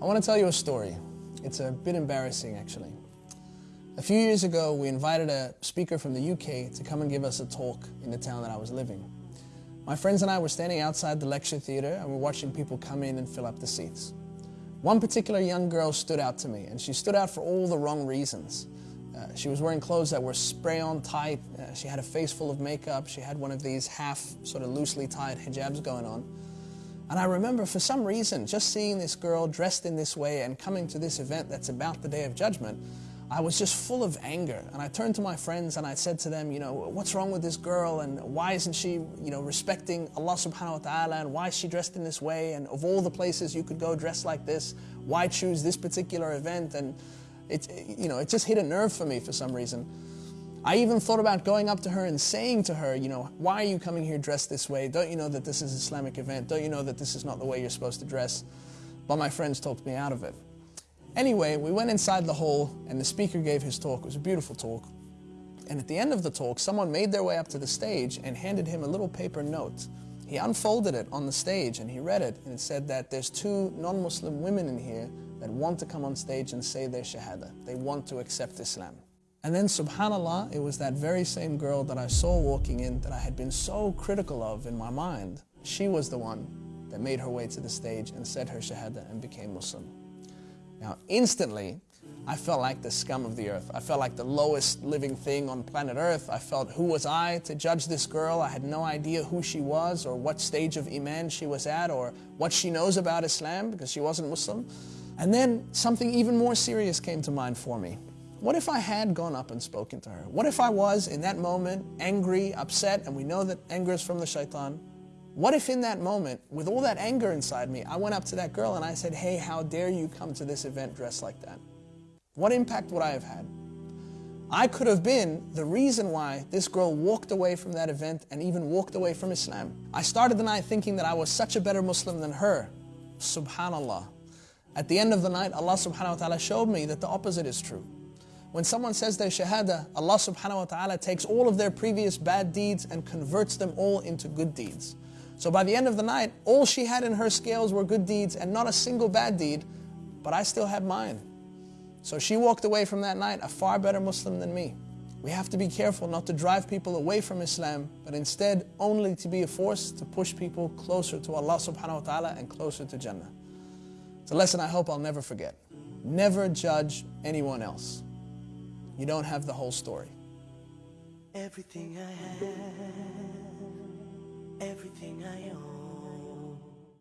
I want to tell you a story. It's a bit embarrassing, actually. A few years ago, we invited a speaker from the UK to come and give us a talk in the town that I was living. My friends and I were standing outside the lecture theatre and we're watching people come in and fill up the seats. One particular young girl stood out to me, and she stood out for all the wrong reasons. Uh, she was wearing clothes that were spray-on tight, uh, she had a face full of makeup, she had one of these half, sort of loosely tied hijabs going on. And I remember for some reason, just seeing this girl dressed in this way and coming to this event that's about the Day of Judgment, I was just full of anger. And I turned to my friends and I said to them, you know, what's wrong with this girl and why isn't she, you know, respecting Allah subhanahu wa ta'ala and why is she dressed in this way? And of all the places you could go dressed like this, why choose this particular event? And it, you know, it just hit a nerve for me for some reason. I even thought about going up to her and saying to her, you know, why are you coming here dressed this way? Don't you know that this is an Islamic event? Don't you know that this is not the way you're supposed to dress? But my friends talked me out of it. Anyway, we went inside the hall and the speaker gave his talk. It was a beautiful talk. And at the end of the talk, someone made their way up to the stage and handed him a little paper note. He unfolded it on the stage and he read it and it said that there's two non-Muslim women in here that want to come on stage and say their shahada. They want to accept Islam. And then subhanAllah, it was that very same girl that I saw walking in that I had been so critical of in my mind. She was the one that made her way to the stage and said her shahada and became Muslim. Now instantly, I felt like the scum of the earth. I felt like the lowest living thing on planet earth. I felt who was I to judge this girl? I had no idea who she was or what stage of Iman she was at or what she knows about Islam because she wasn't Muslim. And then something even more serious came to mind for me. What if I had gone up and spoken to her? What if I was, in that moment, angry, upset, and we know that anger is from the shaitan? What if in that moment, with all that anger inside me, I went up to that girl and I said, hey, how dare you come to this event dressed like that? What impact would I have had? I could have been the reason why this girl walked away from that event and even walked away from Islam. I started the night thinking that I was such a better Muslim than her. Subhanallah. At the end of the night, Allah subhanahu wa ta'ala showed me that the opposite is true. When someone says their shahada, Allah subhanahu wa ta'ala takes all of their previous bad deeds and converts them all into good deeds. So by the end of the night, all she had in her scales were good deeds and not a single bad deed, but I still had mine. So she walked away from that night a far better Muslim than me. We have to be careful not to drive people away from Islam, but instead only to be a force to push people closer to Allah subhanahu wa ta'ala and closer to Jannah. It's a lesson I hope I'll never forget. Never judge anyone else you don't have the whole story. Everything I have, everything I own.